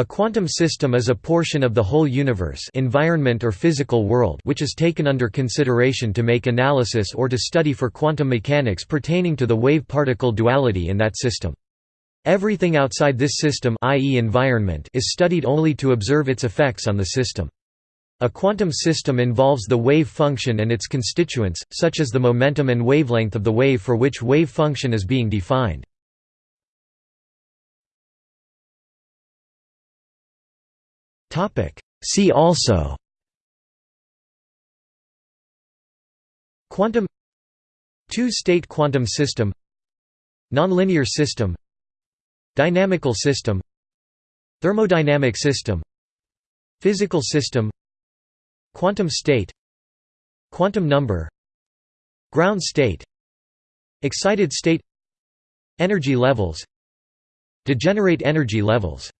A quantum system is a portion of the whole universe environment or physical world which is taken under consideration to make analysis or to study for quantum mechanics pertaining to the wave-particle duality in that system. Everything outside this system i.e. environment is studied only to observe its effects on the system. A quantum system involves the wave function and its constituents, such as the momentum and wavelength of the wave for which wave function is being defined. See also Quantum Two-state quantum system Nonlinear system Dynamical system Thermodynamic system Physical system Quantum state Quantum number Ground state Excited state Energy levels Degenerate energy levels